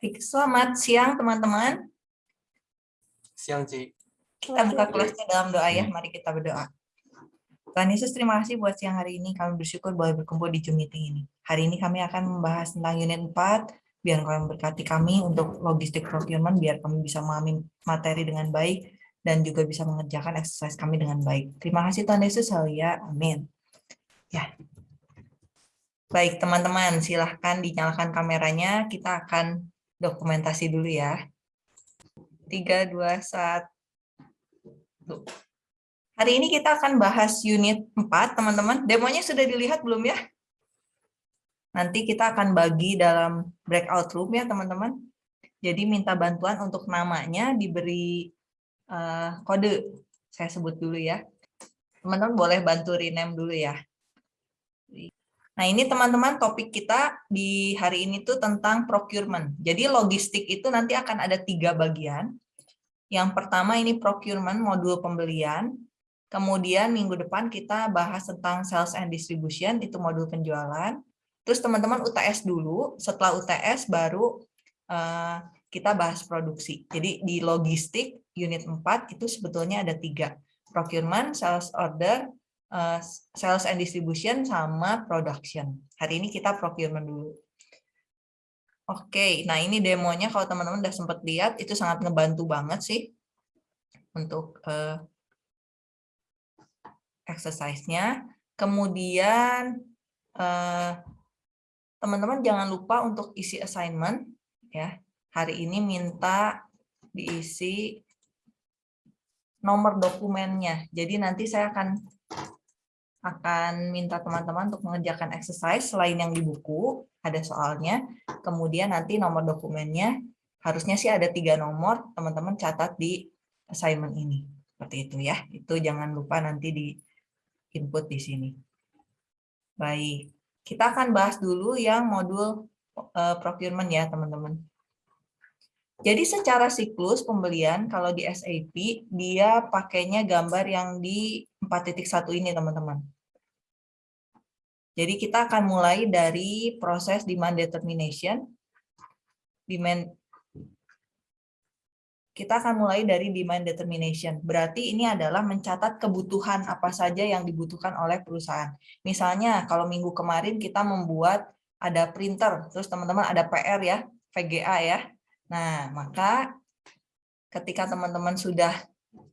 Selamat siang teman-teman. Siang, Ci. Kita buka kelasnya dalam doa ya, mari kita berdoa. Tuhan Yesus, terima kasih buat siang hari ini. Kami bersyukur boleh berkumpul di Zoom meeting ini. Hari ini kami akan membahas tentang unit 4, biar kalian berkati kami untuk logistik procurement, biar kami bisa memahami materi dengan baik, dan juga bisa mengerjakan exercise kami dengan baik. Terima kasih Tuhan Yesus, haleluya, amin. Ya, Baik, teman-teman, silahkan dinyalakan kameranya. Kita akan dokumentasi dulu ya. 3, 2, 1. Hari ini kita akan bahas unit 4, teman-teman. Demonya sudah dilihat belum ya? Nanti kita akan bagi dalam breakout room ya, teman-teman. Jadi minta bantuan untuk namanya diberi uh, kode. Saya sebut dulu ya. Teman-teman boleh bantu rename dulu ya. Nah, ini teman-teman topik kita di hari ini tuh tentang procurement. Jadi logistik itu nanti akan ada tiga bagian. Yang pertama ini procurement, modul pembelian. Kemudian minggu depan kita bahas tentang sales and distribution, itu modul penjualan. Terus teman-teman UTS dulu, setelah UTS baru uh, kita bahas produksi. Jadi di logistik unit 4 itu sebetulnya ada tiga. Procurement, sales order, uh, sales and distribution sama production. Hari ini kita procurement dulu. Oke, nah ini demonya kalau teman-teman udah sempat lihat itu sangat ngebantu banget sih untuk uh, exercise-nya. Kemudian eh, teman-teman uh, jangan lupa untuk isi assignment ya. Hari ini minta diisi nomor dokumennya. Jadi nanti saya akan akan minta teman-teman untuk mengerjakan exercise selain yang di buku, ada soalnya. Kemudian nanti nomor dokumennya, harusnya sih ada tiga nomor, teman-teman catat di assignment ini. Seperti itu ya, itu jangan lupa nanti di input di sini. Baik, kita akan bahas dulu yang modul uh, procurement ya teman-teman. Jadi secara siklus pembelian, kalau di SAP, dia pakainya gambar yang di 4.1 ini, teman-teman. Jadi kita akan mulai dari proses demand determination. Demand kita akan mulai dari demand determination. Berarti ini adalah mencatat kebutuhan apa saja yang dibutuhkan oleh perusahaan. Misalnya kalau minggu kemarin kita membuat ada printer, terus teman-teman ada PR ya, VGA ya. Nah, maka ketika teman-teman sudah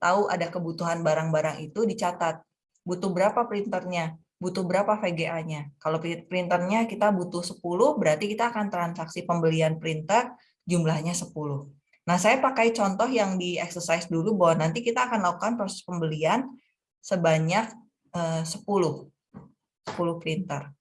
tahu ada kebutuhan barang-barang itu dicatat. Butuh berapa printernya? Butuh berapa VGA-nya? Kalau printernya kita butuh 10, berarti kita akan transaksi pembelian printer jumlahnya 10. Nah, saya pakai contoh yang di exercise dulu bahwa nanti kita akan lakukan proses pembelian sebanyak 10, eh, 10 printer.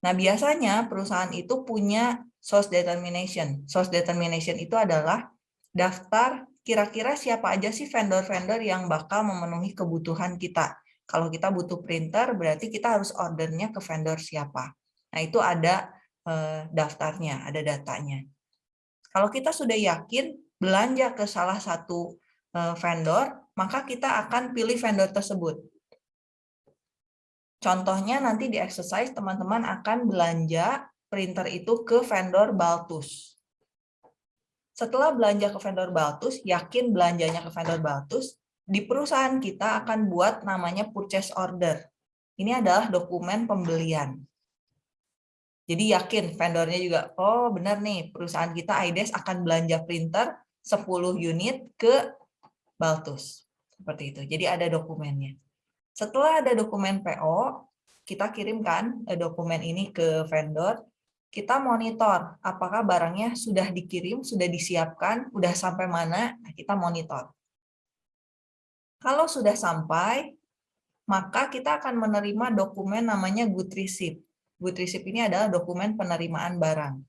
Nah, biasanya perusahaan itu punya source determination. Source determination itu adalah daftar kira-kira siapa aja sih vendor-vendor yang bakal memenuhi kebutuhan kita. Kalau kita butuh printer, berarti kita harus ordernya ke vendor siapa. Nah, itu ada eh, daftarnya, ada datanya. Kalau kita sudah yakin belanja ke salah satu eh, vendor, maka kita akan pilih vendor tersebut. Contohnya nanti di exercise teman-teman akan belanja printer itu ke vendor Baltus. Setelah belanja ke vendor Baltus, yakin belanjanya ke vendor Baltus, di perusahaan kita akan buat namanya purchase order. Ini adalah dokumen pembelian. Jadi yakin vendornya juga, oh benar nih perusahaan kita IDES akan belanja printer 10 unit ke Baltus. Seperti itu. Jadi ada dokumennya. Setelah ada dokumen PO, kita kirimkan eh, dokumen ini ke vendor, kita monitor apakah barangnya sudah dikirim, sudah disiapkan, sudah sampai mana, nah, kita monitor. Kalau sudah sampai, maka kita akan menerima dokumen namanya good receipt. Good receipt ini adalah dokumen penerimaan barang.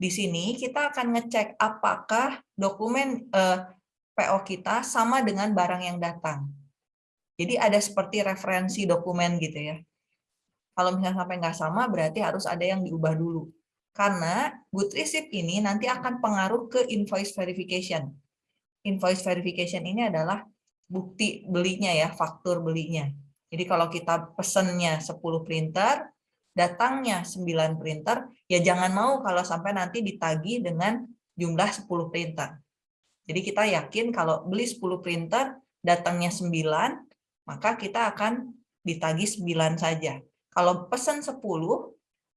Di sini kita akan ngecek apakah dokumen eh, PO kita sama dengan barang yang datang. Jadi ada seperti referensi dokumen gitu ya. Kalau misalnya sampai nggak sama, berarti harus ada yang diubah dulu. Karena good receipt ini nanti akan pengaruh ke invoice verification. Invoice verification ini adalah bukti belinya ya, faktur belinya. Jadi kalau kita pesennya 10 printer, datangnya 9 printer, ya jangan mau kalau sampai nanti ditagi dengan jumlah 10 printer. Jadi kita yakin kalau beli 10 printer, datangnya 9, maka kita akan ditagih 9 saja. Kalau pesan 10,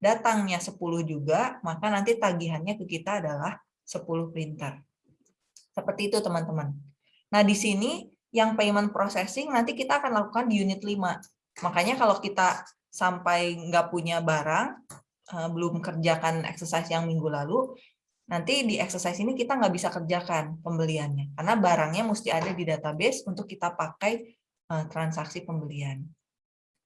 datangnya 10 juga, maka nanti tagihannya ke kita adalah 10 printer. Seperti itu teman-teman. Nah di sini yang payment processing nanti kita akan lakukan di unit 5. Makanya kalau kita sampai nggak punya barang, eh, belum kerjakan exercise yang minggu lalu, nanti di exercise ini kita nggak bisa kerjakan pembeliannya karena barangnya mesti ada di database untuk kita pakai eh, transaksi pembelian.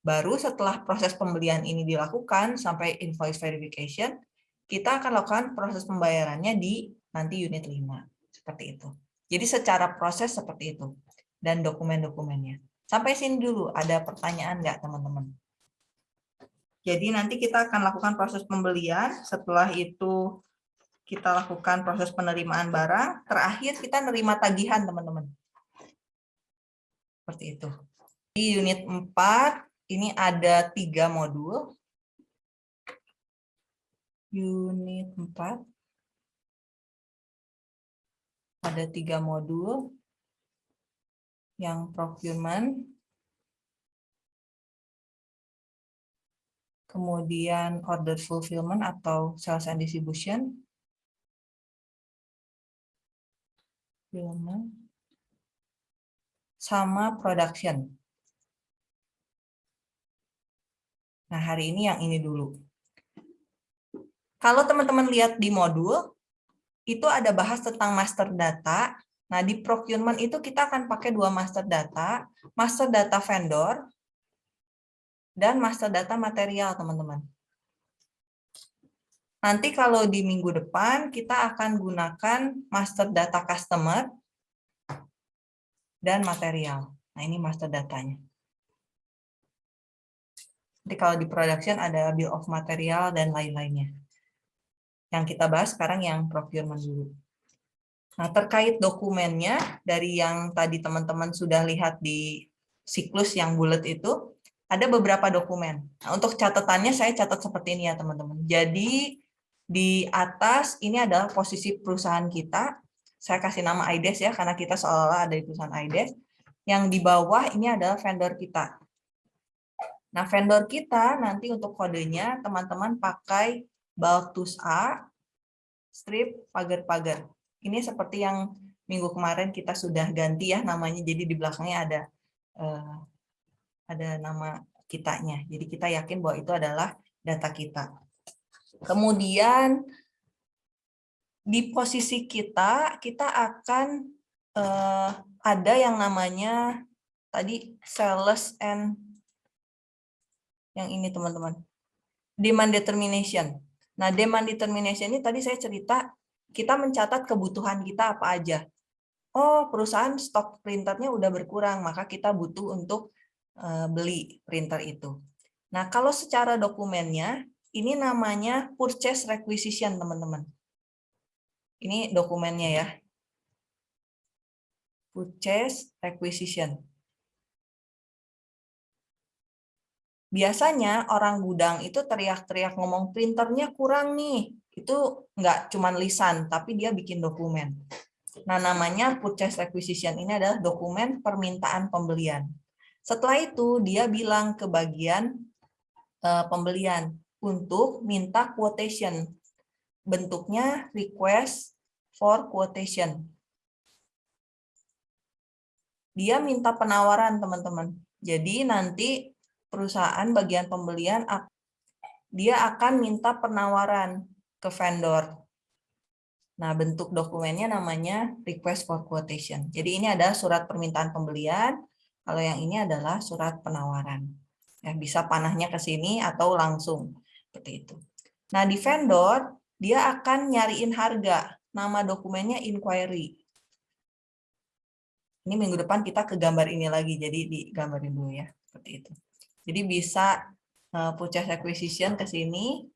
Baru setelah proses pembelian ini dilakukan sampai invoice verification, kita akan lakukan proses pembayarannya di nanti unit 5. Seperti itu. Jadi secara proses seperti itu. Dan dokumen-dokumennya. Sampai sini dulu, ada pertanyaan nggak teman-teman? Jadi nanti kita akan lakukan proses pembelian, setelah itu kita lakukan proses penerimaan barang, terakhir kita nerima tagihan, teman-teman. Seperti itu. Di unit 4, ini ada tiga modul. Unit 4. Ada tiga modul. Yang procurement. Kemudian order fulfillment atau sales and distribution Filmnya. Sama production. Nah, hari ini yang ini dulu. Kalau teman-teman lihat di modul, itu ada bahas tentang master data. Nah, di procurement itu kita akan pakai dua master data, master data vendor, dan master data material, teman-teman. Nanti kalau di minggu depan kita akan gunakan master data customer dan material. Nah ini master datanya. Nanti kalau di production ada bill of material dan lain-lainnya. Yang kita bahas sekarang yang procurement dulu. Nah terkait dokumennya, dari yang tadi teman-teman sudah lihat di siklus yang bulat itu, ada beberapa dokumen. Nah, untuk catatannya saya catat seperti ini ya teman-teman. Jadi di atas ini adalah posisi perusahaan kita. Saya kasih nama IDES ya, karena kita seolah ada di perusahaan IDES. Yang di bawah ini adalah vendor kita. Nah, vendor kita nanti untuk kodenya teman-teman pakai Baltus A, strip, pagar-pagar. Ini seperti yang minggu kemarin kita sudah ganti ya namanya, jadi di belakangnya ada eh, ada nama kitanya. Jadi kita yakin bahwa itu adalah data kita. Kemudian di posisi kita, kita akan uh, ada yang namanya tadi sales and yang ini teman-teman. Demand determination. Nah, demand determination ini tadi saya cerita kita mencatat kebutuhan kita apa aja. Oh, perusahaan stok printernya udah berkurang, maka kita butuh untuk uh, beli printer itu. Nah, kalau secara dokumennya ini namanya purchase requisition, teman-teman. Ini dokumennya ya. Purchase requisition. Biasanya orang gudang itu teriak-teriak ngomong printernya kurang nih. Itu nggak cuma lisan, tapi dia bikin dokumen. Nah, namanya purchase requisition ini adalah dokumen permintaan pembelian. Setelah itu, dia bilang ke bagian uh, pembelian, untuk minta quotation. Bentuknya request for quotation. Dia minta penawaran, teman-teman. Jadi nanti perusahaan bagian pembelian dia akan minta penawaran ke vendor. Nah, bentuk dokumennya namanya request for quotation. Jadi ini adalah surat permintaan pembelian, kalau yang ini adalah surat penawaran. Ya, bisa panahnya ke sini atau langsung. Seperti itu. Nah, di vendor, dia akan nyariin harga. Nama dokumennya inquiry. Ini minggu depan kita ke gambar ini lagi, jadi digambarin dulu ya. Seperti itu. Jadi bisa uh, purchase acquisition ke sini,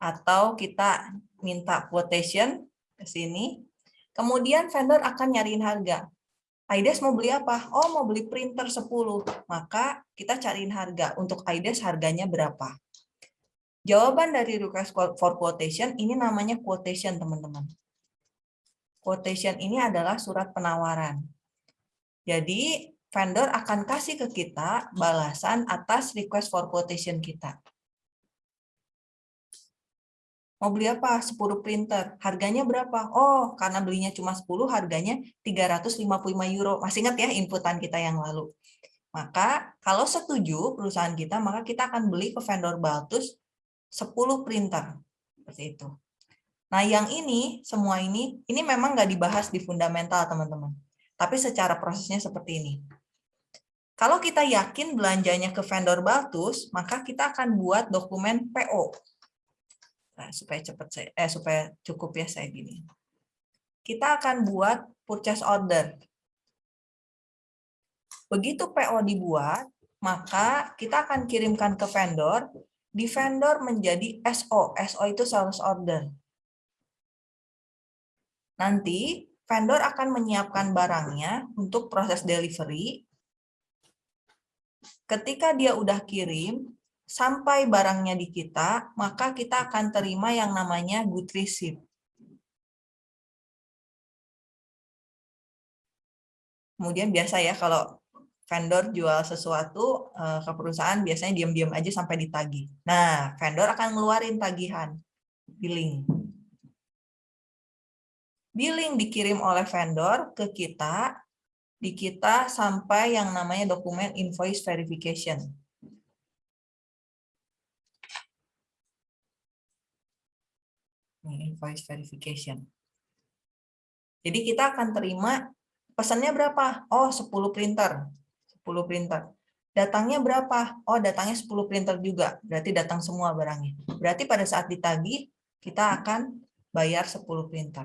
atau kita minta quotation ke sini. Kemudian vendor akan nyariin harga. Aides mau beli apa? Oh, mau beli printer 10. Maka kita cariin harga. Untuk Aides harganya berapa? Jawaban dari request for quotation ini namanya quotation, teman-teman. Quotation ini adalah surat penawaran. Jadi vendor akan kasih ke kita balasan atas request for quotation kita. Mau beli apa? 10 printer. Harganya berapa? Oh, karena belinya cuma 10, harganya 355 euro. Masih ingat ya inputan kita yang lalu. Maka kalau setuju perusahaan kita, maka kita akan beli ke vendor Baltus 10 printer. Seperti itu. Nah, yang ini, semua ini, ini memang nggak dibahas di fundamental, teman-teman. Tapi secara prosesnya seperti ini. Kalau kita yakin belanjanya ke vendor Baltus, maka kita akan buat dokumen PO. Nah, supaya cepat saya eh supaya cukup ya saya gini. Kita akan buat purchase order. Begitu PO dibuat, maka kita akan kirimkan ke vendor, di vendor menjadi SO. SO itu sales order. Nanti vendor akan menyiapkan barangnya untuk proses delivery. Ketika dia udah kirim, sampai barangnya di kita, maka kita akan terima yang namanya good receipt. Kemudian biasa ya kalau vendor jual sesuatu eh, ke perusahaan biasanya diam-diam aja sampai ditagih. Nah, vendor akan ngeluarin tagihan, billing. Billing dikirim oleh vendor ke kita, di kita sampai yang namanya dokumen invoice verification. invoice verification. Jadi kita akan terima pesannya berapa? Oh, 10 printer. 10 printer. Datangnya berapa? Oh, datangnya 10 printer juga. Berarti datang semua barangnya. Berarti pada saat ditagih, kita akan bayar 10 printer.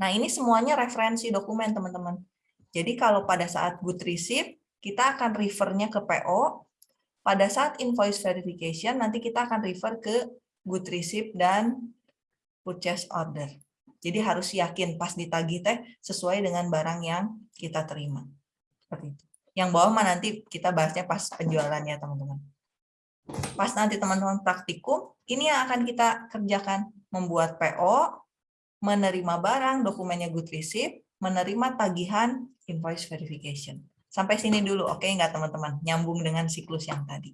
Nah, ini semuanya referensi dokumen, teman-teman. Jadi kalau pada saat good receipt, kita akan refernya ke PO. Pada saat invoice verification, nanti kita akan refer ke good receipt, dan purchase order. Jadi harus yakin pas ditagih teh sesuai dengan barang yang kita terima. Seperti itu. Yang bawah mah nanti kita bahasnya pas penjualannya, teman-teman. Pas nanti teman-teman praktikum, ini yang akan kita kerjakan. Membuat PO, menerima barang, dokumennya good receipt, menerima tagihan, invoice verification. Sampai sini dulu, oke okay, nggak teman-teman? Nyambung dengan siklus yang tadi.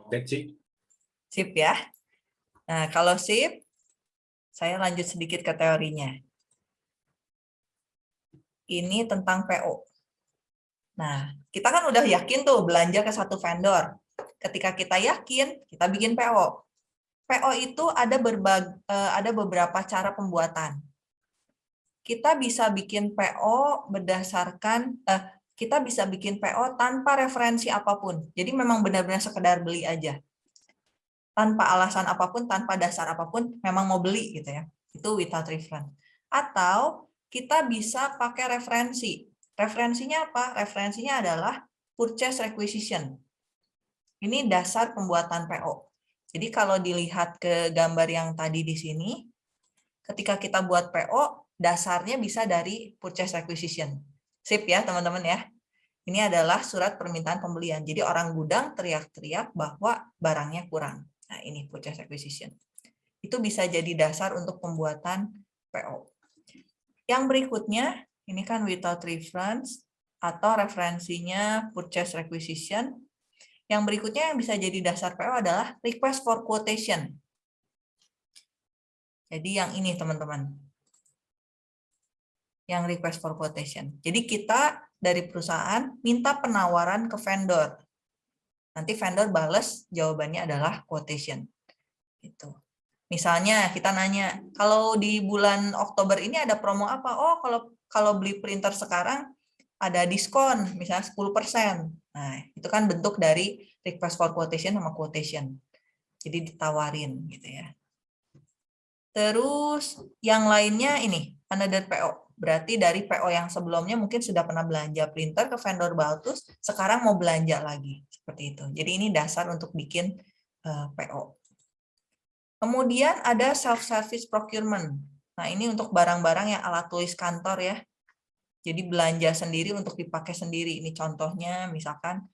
Oke, Cik. Sip ya. Nah, kalau sip, saya lanjut sedikit ke teorinya. Ini tentang PO. Nah, kita kan udah yakin tuh belanja ke satu vendor. Ketika kita yakin, kita bikin PO. PO itu ada berbag, eh, ada beberapa cara pembuatan. Kita bisa bikin PO berdasarkan eh, kita bisa bikin PO tanpa referensi apa pun. Jadi memang benar-benar sekedar beli aja. Tanpa alasan apa pun, tanpa dasar apa pun, memang mau beli gitu ya. Itu without reference. Atau kita bisa pakai referensi. Referensinya apa? Referensinya adalah purchase requisition. Ini dasar pembuatan PO. Jadi kalau dilihat ke gambar yang tadi di sini, ketika kita buat PO, dasarnya bisa dari purchase requisition Sip ya teman-teman ya. Ini adalah surat permintaan pembelian. Jadi orang gudang teriak-teriak bahwa barangnya kurang. Nah ini purchase requisition. Itu bisa jadi dasar untuk pembuatan PO. Yang berikutnya, ini kan without reference atau referensinya purchase requisition. Yang berikutnya yang bisa jadi dasar PO adalah request for quotation. Jadi yang ini teman-teman yang request for quotation. Jadi kita dari perusahaan minta penawaran ke vendor. Nanti vendor bales jawabannya adalah quotation. Itu. Misalnya kita nanya, kalau di bulan Oktober ini ada promo apa? Oh, kalau kalau beli printer sekarang ada diskon, misalnya 10%. Nah, itu kan bentuk dari request for quotation sama quotation. Jadi ditawarin gitu ya. Terus yang lainnya ini, another PO berarti dari PO yang sebelumnya mungkin sudah pernah belanja printer ke vendor Baltus, sekarang mau belanja lagi. Seperti itu. Jadi ini dasar untuk bikin eh, PO. Kemudian ada self-service procurement. Nah ini untuk barang-barang yang alat tulis kantor ya. Jadi belanja sendiri untuk dipakai sendiri. Ini contohnya misalkan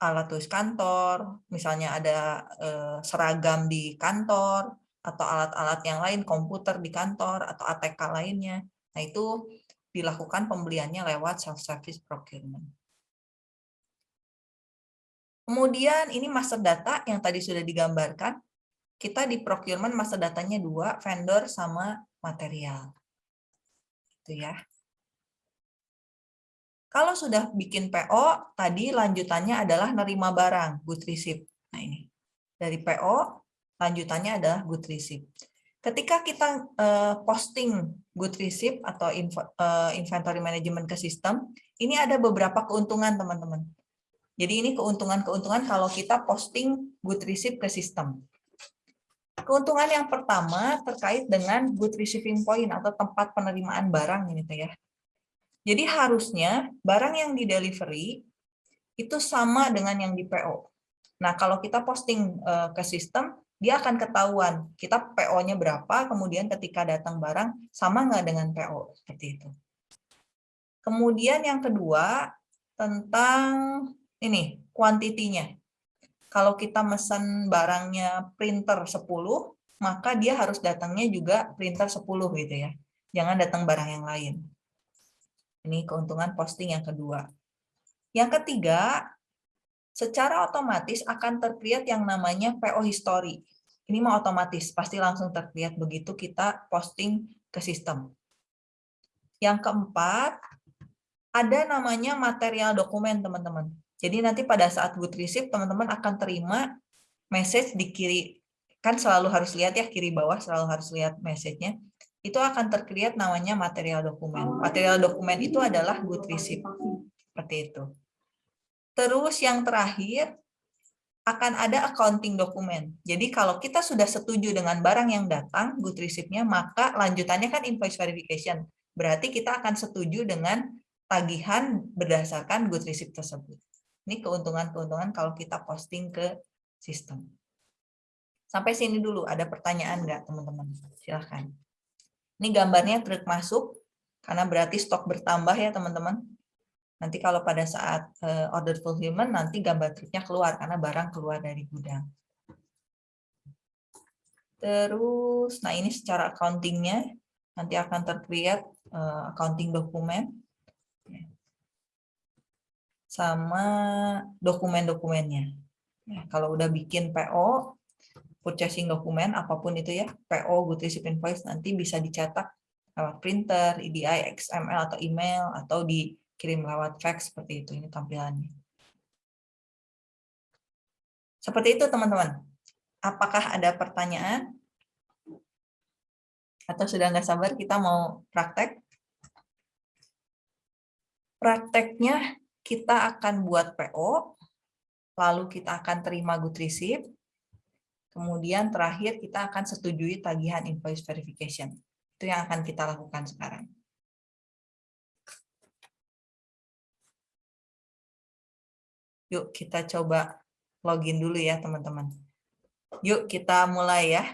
alat tulis kantor, misalnya ada eh, seragam di kantor, atau alat-alat yang lain, komputer di kantor, atau ATK lainnya. Nah, itu dilakukan pembeliannya lewat self-service procurement. Kemudian ini master data yang tadi sudah digambarkan. Kita di procurement master datanya dua, vendor sama material. Itu ya. Kalau sudah bikin PO, tadi lanjutannya adalah nerima barang, good receipt. Nah ini, dari PO, lanjutannya adalah good receipt. Ketika kita uh, posting good receipt atau info, uh, inventory management ke sistem, ini ada beberapa keuntungan teman-teman. Jadi ini keuntungan-keuntungan kalau kita posting good receipt ke sistem. Keuntungan yang pertama terkait dengan good receiving point atau tempat penerimaan barang gitu ya. Jadi harusnya barang yang di delivery itu sama dengan yang di PO. Nah, kalau kita posting eh, ke sistem, dia akan ketahuan kita PO-nya berapa, kemudian ketika datang barang sama nggak dengan PO, seperti itu. Kemudian yang kedua, tentang ini, kuantitinya. Kalau kita mesen barangnya printer 10, maka dia harus datangnya juga printer 10 gitu ya. Jangan datang barang yang lain. Ini keuntungan posting yang kedua. Yang ketiga, secara otomatis akan terlihat yang namanya PO history. Ini mau otomatis, pasti langsung terlihat begitu kita posting ke sistem. Yang keempat, ada namanya material dokumen, teman-teman. Jadi nanti pada saat good receipt, teman-teman akan terima message di kiri, kan selalu harus lihat ya, kiri bawah selalu harus lihat message-nya itu akan terlihat namanya material dokumen. Material dokumen itu adalah good receipt. Seperti itu. Terus yang terakhir, akan ada accounting dokumen. Jadi kalau kita sudah setuju dengan barang yang datang, good receipt-nya, maka lanjutannya kan invoice verification. Berarti kita akan setuju dengan tagihan berdasarkan good receipt tersebut. Ini keuntungan-keuntungan kalau kita posting ke sistem. Sampai sini dulu, ada pertanyaan nggak teman-teman? Silahkan. Ini gambarnya truk masuk, karena berarti stok bertambah ya teman-teman. Nanti kalau pada saat eh, order fulfillment, nanti gambar truknya keluar, karena barang keluar dari gudang. Terus, nah ini secara accountingnya, nanti akan terlihat eh, accounting dokumen, sama dokumen-dokumennya. Ya, kalau udah bikin PO, purchasing dokumen apa pun itu ya, PO, good receipt invoice nanti bisa dicetak lewat printer, EDI, XML atau email atau dikirim lewat fax seperti itu ini tampilannya. Seperti itu teman-teman. Apakah ada pertanyaan? Atau sudah nggak sabar kita mau praktek? Prakteknya kita akan buat PO, lalu kita akan terima good receipt, Kemudian terakhir kita akan setujui tagihan invoice verification. Itu yang akan kita lakukan sekarang. Yuk kita coba login dulu ya teman-teman. Yuk kita mulai ya.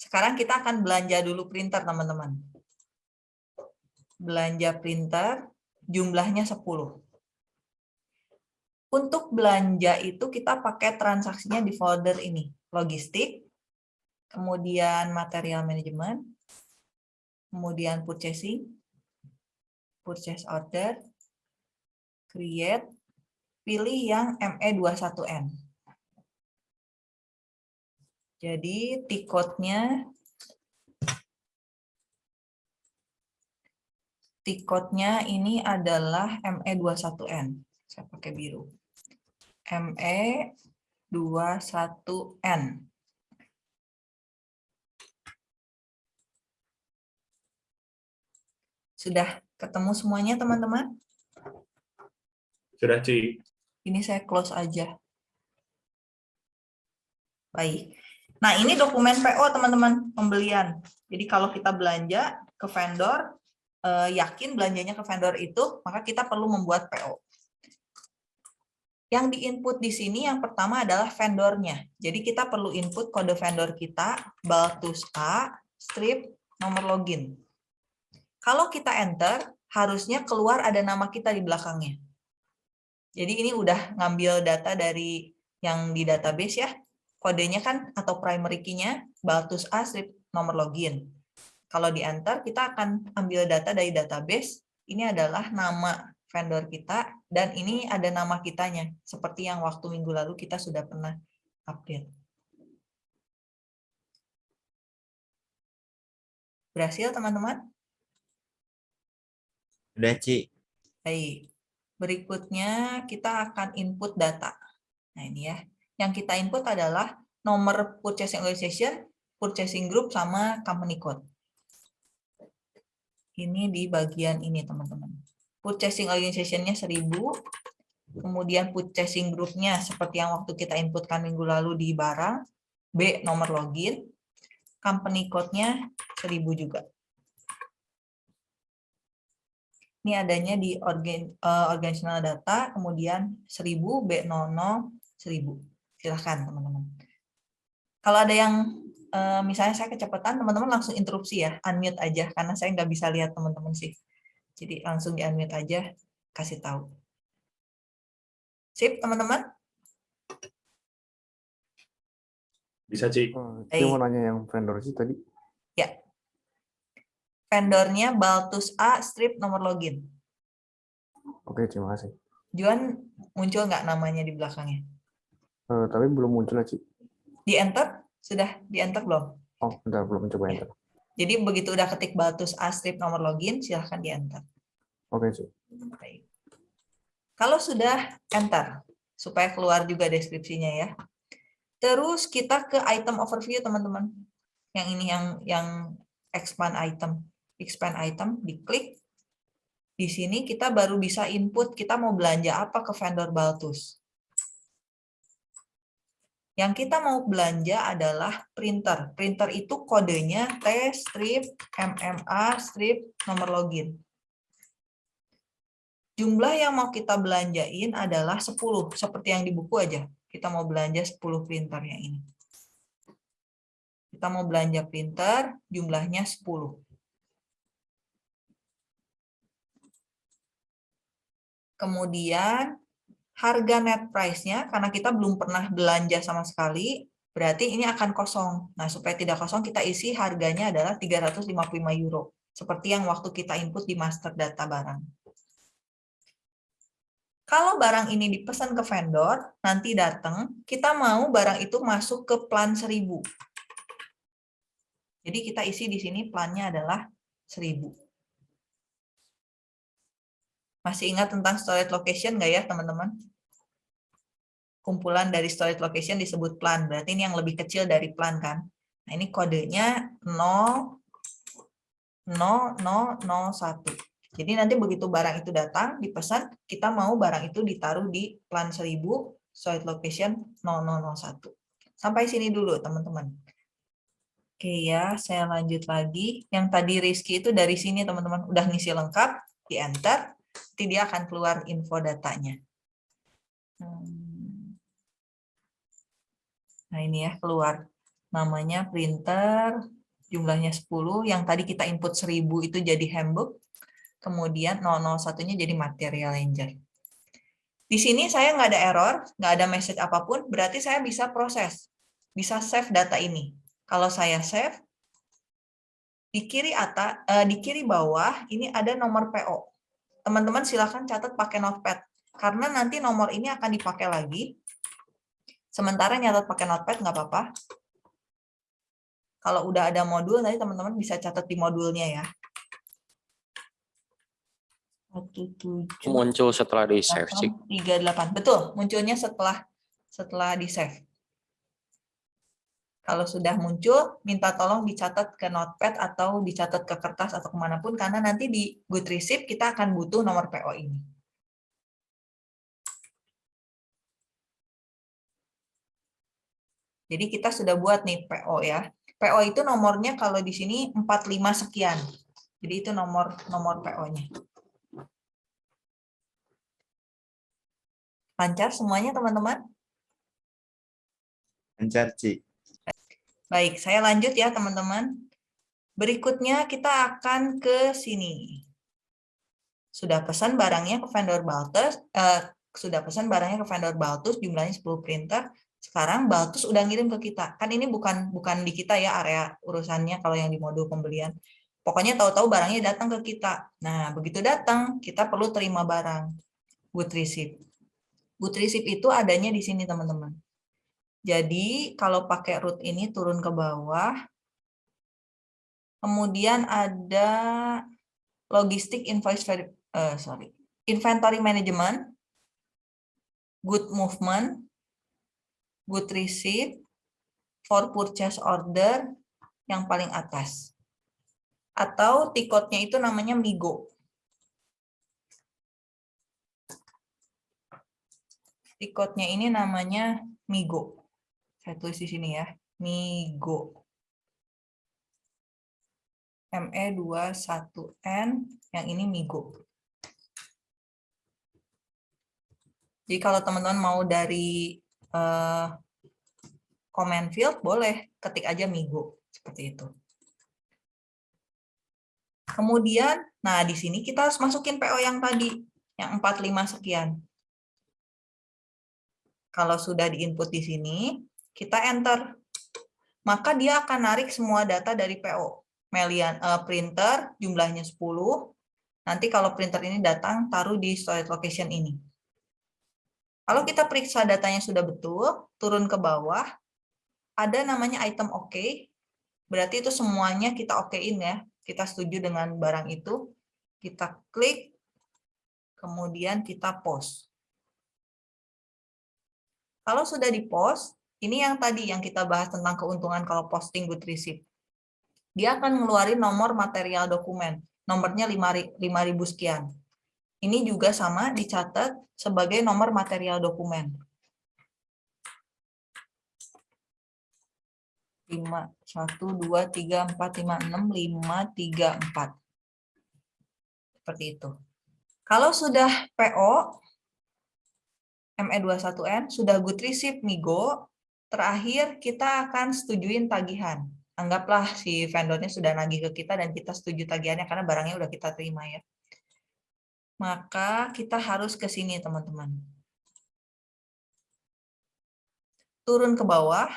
Sekarang kita akan belanja dulu printer teman-teman. Belanja printer jumlahnya 10. Untuk belanja itu kita pakai transaksinya di folder ini logistik, kemudian material management, kemudian purchasing, purchase order, create, pilih yang ME21N. Jadi tiketnya tiketnya ini adalah ME21N. Saya pakai biru. ME 21N. Sudah ketemu semuanya, teman-teman? Sudah, Ci. Ini saya close aja. Baik. Nah, ini dokumen PO, teman-teman, pembelian. Jadi kalau kita belanja ke vendor, eh, yakin belanjanya ke vendor itu, maka kita perlu membuat PO. Yang diinput di sini yang pertama adalah vendornya. Jadi kita perlu input kode vendor kita, Baltus A, strip, nomor login. Kalau kita enter, harusnya keluar ada nama kita di belakangnya. Jadi ini udah ngambil data dari yang di database ya. Kodenya kan atau primary key-nya Baltus A strip nomor login. Kalau di enter kita akan ambil data dari database. Ini adalah nama vendor kita dan ini ada nama kitanya seperti yang waktu minggu lalu kita sudah pernah update. Berhasil teman-teman? Udah, Ci. Baik. Berikutnya kita akan input data. Nah ini ya. Yang kita input adalah nomor purchasing organization, purchasing group, sama company code. Ini di bagian ini teman-teman. Purchasing organization-nya 1000, kemudian purchasing group-nya seperti yang waktu kita inputkan minggu lalu di barang, B nomor login, company code-nya 1000 juga. Ini adanya di organ, uh, organizational data, kemudian 1000, B00, 1000. Silahkan teman-teman. Kalau ada yang uh, misalnya saya kecepatan, teman-teman langsung interupsi ya, unmute aja, karena saya nggak bisa lihat teman-teman sih. Jadi langsung di unmute aja, kasih tahu. Sip, teman-teman? Bisa, Ci. Oh. Saya mau nanya yang vendor sih tadi. Ya. Vendornya Baltus A strip nomor login. Oke, terima kasih. Juan muncul nggak namanya di belakangnya? Eh, tapi belum muncul Ci. Di enter? Sudah di enter belum? Oh, bentar, belum coba Ya. enter. Jadi begitu udah ketik Baltus A strip nomor login, silahkan di enter. Oke, Ci. Baik. Kalau sudah enter, supaya keluar juga deskripsinya ya. Terus kita ke item overview teman-teman. Yang ini yang yang expand item, expand item, diklik. Di sini kita baru bisa input kita mau belanja apa ke vendor Baltus. Yang kita mau belanja adalah printer. Printer itu kodenya T strip MMA strip nomor login. Jumlah yang mau kita belanjain adalah 10, seperti yang di buku aja. Kita mau belanja 10 printer yang ini. Kita mau belanja printer, jumlahnya 10. Kemudian harga net price-nya, karena kita belum pernah belanja sama sekali, berarti ini akan kosong. Nah, supaya tidak kosong, kita isi harganya adalah 355 euro. Seperti yang waktu kita input di master data barang. Kalau barang ini dipesan ke vendor, nanti datang, kita mau barang itu masuk ke plan 1000. Jadi kita isi di sini plannya adalah 1000. Masih ingat tentang storage location nggak ya, teman-teman? Kumpulan dari storage location disebut plan, berarti ini yang lebih kecil dari plan kan? Nah, ini kodenya 0, 0, 0, 01. Jadi nanti begitu barang itu datang, dipesan, kita mau barang itu ditaruh di plan 1000, storage location 0001. Sampai sini dulu, teman-teman. Oke ya, saya lanjut lagi. Yang tadi Rizky itu dari sini, teman-teman. Udah ngisi lengkap, di enter, nanti dia akan keluar info datanya. Hmm. Nah ini ya, keluar. Namanya printer, jumlahnya 10, yang tadi kita input 1000 itu jadi handbook, kemudian 001-nya jadi material ranger. Di sini saya nggak ada error, nggak ada message apa pun, berarti saya bisa proses, bisa save data ini. Kalau saya save, di kiri atas, eh, di kiri bawah ini ada nomor PO. Teman-teman silahkan catat pakai notepad, karena nanti nomor ini akan dipakai lagi. Sementara nyatat pakai notepad nggak apa-apa. Kalau udah ada modul, nanti teman-teman bisa catat di modulnya ya. Satu tujuh Muncul setelah di save, Ci. tiga delapan betul munculnya setelah setelah di save kalau sudah muncul minta tolong dicatat ke notepad atau dicatat ke kertas atau ke mana pun karena nanti di good receipt kita akan butuh nomor PO ini jadi kita sudah buat nih PO ya PO itu nomornya kalau di sini 45 sekian jadi itu nomor nomor PO-nya Lancar semuanya, teman-teman? Lancar, Ci. Baik, saya lanjut ya, teman-teman. Berikutnya kita akan ke sini. Sudah pesan barangnya ke vendor Baltus, eh, sudah pesan barangnya ke vendor Baltus jumlahnya 10 printer. Sekarang Baltus udah ngirim ke kita. Kan ini bukan bukan di kita ya area urusannya kalau yang di modul pembelian. Pokoknya tahu-tahu barangnya datang ke kita. Nah, begitu datang, kita perlu terima barang. Good receipt. Good receipt itu adanya di sini, teman-teman. Jadi, kalau pakai root ini turun ke bawah. Kemudian ada logistik invoice uh, sorry, inventory management, good movement, good receipt, for purchase order yang paling atas atau tikotnya itu namanya Migo. Tikotnya ini namanya Migo. Saya tulis di sini ya, Migo. ME21N, yang ini Migo. Jadi kalau teman-teman mau dari uh, comment field, boleh ketik aja Migo, seperti itu. Kemudian, nah di sini kita harus masukin PO yang tadi, yang 45 sekian. Kalau sudah diinput di sini, kita enter. Maka dia akan narik semua data dari PO. Melian, uh, printer, jumlahnya 10. Nanti kalau printer ini datang, taruh di storage location ini. Kalau kita periksa datanya sudah betul, turun ke bawah, ada namanya item OK, berarti itu semuanya kita okein ya kita setuju dengan barang itu, kita klik, kemudian kita post. Kalau sudah di post, ini yang tadi yang kita bahas tentang keuntungan kalau posting good receipt. Dia akan ngeluarin nomor material dokumen, nomornya 5000 sekian. Ini juga sama dicatat sebagai nomor material dokumen. 5, 1, 2, 3, 4, 5, 6, 5, 3, 4. Seperti itu. Kalau sudah PO, ME21N, sudah good receipt Migo, terakhir kita akan setujuin tagihan. Anggaplah si vendornya sudah nagih ke kita dan kita setuju tagihannya karena barangnya udah kita terima ya. Maka kita harus ke sini teman-teman. Turun ke bawah,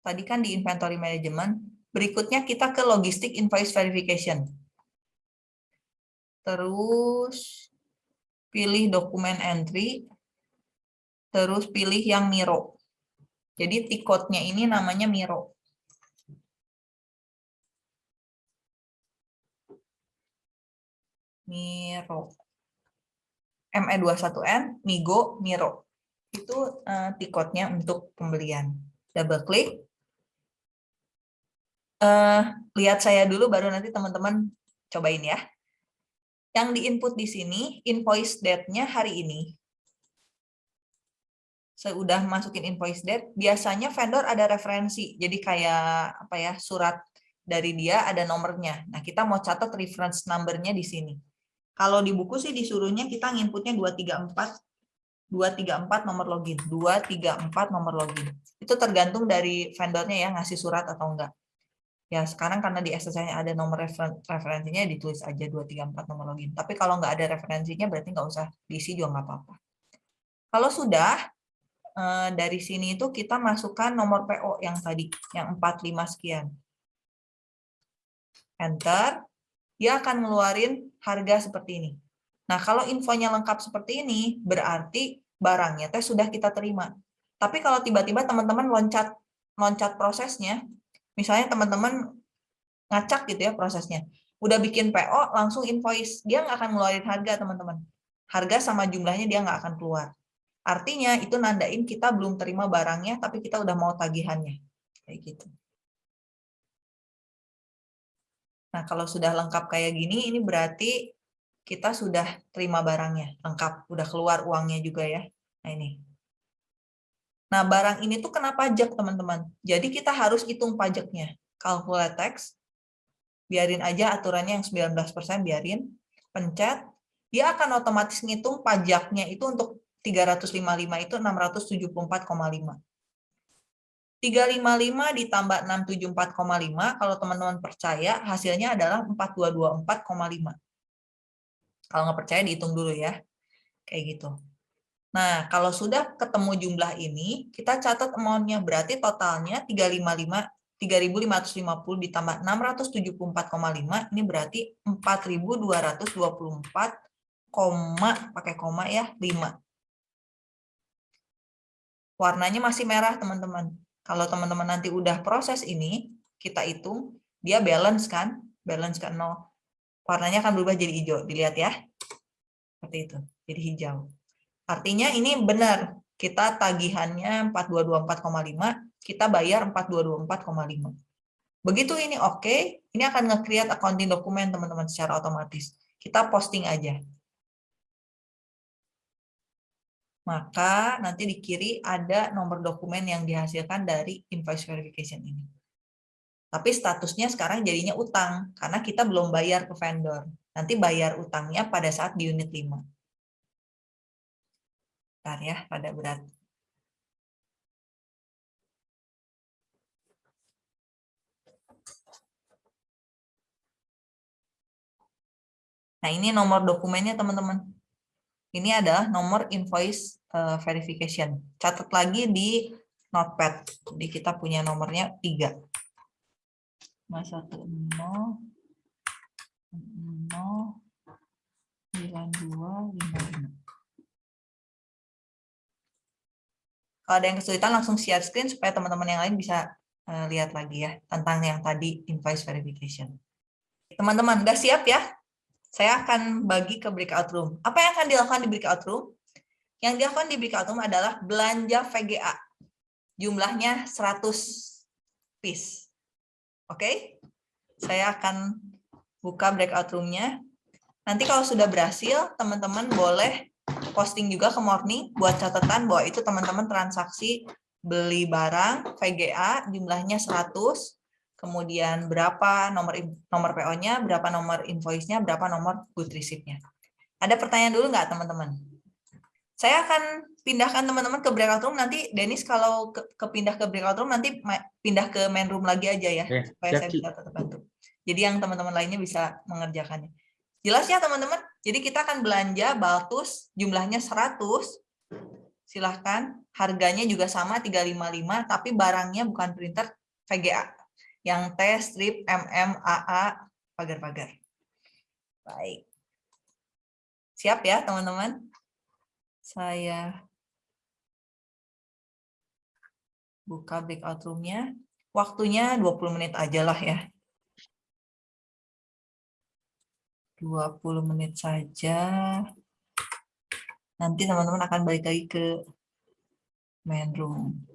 tadi kan di inventory management. Berikutnya kita ke logistic invoice verification. Terus pilih dokumen entry, terus pilih yang Miro. Jadi tikotnya ini namanya Miro. Miro. ME21N, Migo, Miro. Itu uh, tikotnya untuk pembelian. Double klik, uh, lihat saya dulu baru nanti teman-teman cobain ya. Yang diinput di sini invoice date-nya hari ini. Saya udah masukin invoice date, biasanya vendor ada referensi. Jadi kayak apa ya, surat dari dia ada nomornya. Nah, kita mau catat reference number-nya di sini. Kalau di buku sih disuruhnya kita nginputnya 234 234 nomor login, 234 nomor login. Itu tergantung dari vendornya ya ngasih surat atau enggak. Ya, sekarang karena di SSI ada nomor referen referensinya, ditulis aja 234 nomor login. Tapi kalau nggak ada referensinya, berarti nggak usah diisi juga nggak apa-apa. Kalau sudah, dari sini itu kita masukkan nomor PO yang tadi, yang 45 sekian. Enter, dia akan ngeluarin harga seperti ini. Nah, kalau infonya lengkap seperti ini, berarti barangnya teh sudah kita terima. Tapi kalau tiba-tiba teman-teman loncat loncat prosesnya, Misalnya teman-teman ngacak gitu ya prosesnya. Udah bikin PO, langsung invoice. Dia nggak akan ngeluarin harga, teman-teman. Harga sama jumlahnya dia nggak akan keluar. Artinya itu nandain kita belum terima barangnya, tapi kita udah mau tagihannya. Kayak gitu. Nah, kalau sudah lengkap kayak gini, ini berarti kita sudah terima barangnya, lengkap, udah keluar uangnya juga ya. Nah, ini. Nah, barang ini tuh kena pajak, teman-teman. Jadi kita harus hitung pajaknya. Calculate tax, biarin aja aturannya yang 19%, biarin. Pencet, dia akan otomatis ngitung pajaknya itu untuk 355 itu 674,5. 355 ditambah 674,5, kalau teman-teman percaya, hasilnya adalah 4224,5. Kalau nggak percaya, dihitung dulu ya. Kayak gitu. Nah, kalau sudah ketemu jumlah ini, kita catat amount-nya. Berarti totalnya 355 3.550 ditambah 674,5 ini berarti 4.224 koma pakai koma ya 5. Warnanya masih merah teman-teman. Kalau teman-teman nanti udah proses ini, kita hitung dia balance kan? Balance kan 0. Warnanya akan berubah jadi hijau. Dilihat ya. Seperti itu. Jadi hijau. Artinya ini benar. Kita tagihannya 4224,5 kita bayar 4224,5. Begitu ini oke, okay, ini akan nge-create accounting dokumen teman-teman secara otomatis. Kita posting aja. Maka nanti di kiri ada nomor dokumen yang dihasilkan dari invoice verification ini. Tapi statusnya sekarang jadinya utang, karena kita belum bayar ke vendor. Nanti bayar utangnya pada saat di unit 5. Bentar ya, pada berat. Nah, ini nomor dokumennya, teman-teman. Ini adalah nomor invoice uh, verification. Catat lagi di notepad. Jadi kita punya nomornya 3. 510 9255. Kalau ada yang kesulitan langsung share screen supaya teman-teman yang lain bisa uh, lihat lagi ya tentang yang tadi invoice verification. Teman-teman, udah siap ya? saya akan bagi ke breakout room. Apa yang akan dilakukan di breakout room? Yang dilakukan di room adalah belanja VGA. Jumlahnya 100 piece. Oke? Okay? Saya akan buka breakout room-nya. Nanti kalau sudah berhasil, teman-teman boleh posting juga ke morning buat catatan bahwa itu teman-teman transaksi beli barang VGA jumlahnya 100 kemudian berapa nomor nomor PO-nya, berapa nomor invoice-nya, berapa nomor good receipt-nya. Ada pertanyaan dulu nggak teman-teman? Saya akan pindahkan teman-teman ke breakout room, nanti Dennis kalau ke, kepindah ke breakout room, nanti pindah ke main room lagi aja ya, ya supaya saya bisa tetap bantu. Jadi yang teman-teman lainnya bisa mengerjakannya. Jelas ya teman-teman? Jadi kita akan belanja Baltus, jumlahnya 100, silahkan, harganya juga sama 355, tapi barangnya bukan printer VGA yang T, strip, MM, AA, pagar-pagar. Baik. Siap ya, teman-teman? Saya buka breakout room-nya. Waktunya 20 menit aja lah ya. 20 menit saja. Nanti teman-teman akan balik lagi ke main room.